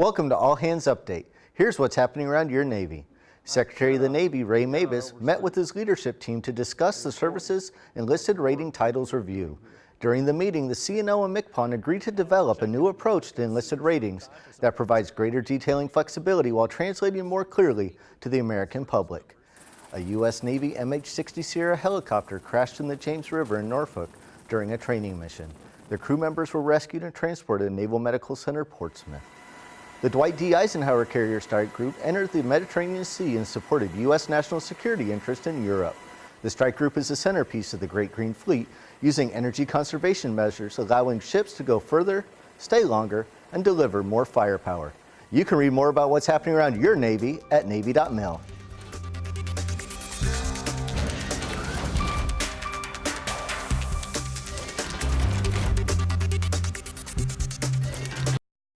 Welcome to All Hands Update. Here's what's happening around your Navy. Secretary of the Navy Ray Mabus met with his leadership team to discuss the service's enlisted rating titles review. During the meeting, the CNO and MCPON agreed to develop a new approach to enlisted ratings that provides greater detailing flexibility while translating more clearly to the American public. A U.S. Navy MH-60 Sierra helicopter crashed in the James River in Norfolk during a training mission. The crew members were rescued and transported to Naval Medical Center, Portsmouth. The Dwight D. Eisenhower Carrier Strike Group entered the Mediterranean Sea and supported U.S. national security interests in Europe. The strike group is the centerpiece of the Great Green Fleet, using energy conservation measures, allowing ships to go further, stay longer, and deliver more firepower. You can read more about what's happening around your Navy at Navy.mil.